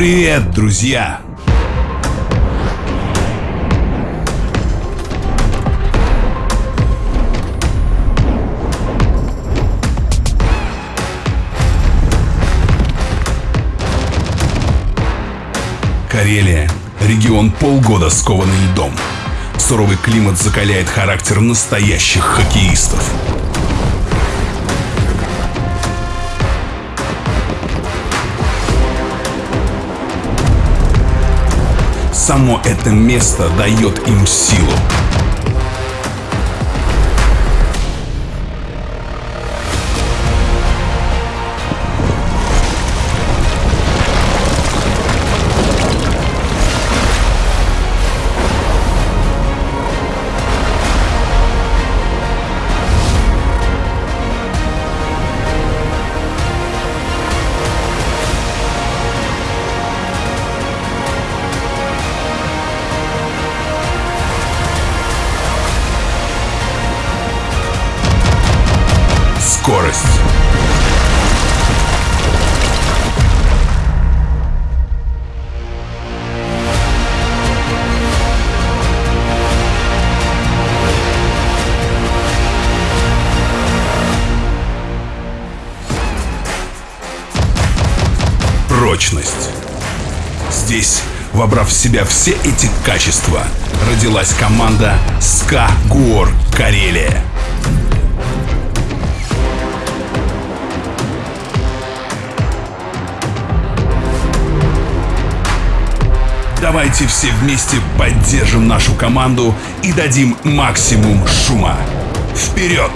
Привет, друзья! Карелия – регион полгода скованный льдом. Суровый климат закаляет характер настоящих хоккеистов. Само это место дает им силу. Скорость. Прочность. Здесь, вобрав в себя все эти качества, родилась команда СКА ГУОР Карелия. Давайте все вместе поддержим нашу команду и дадим максимум шума. Вперед!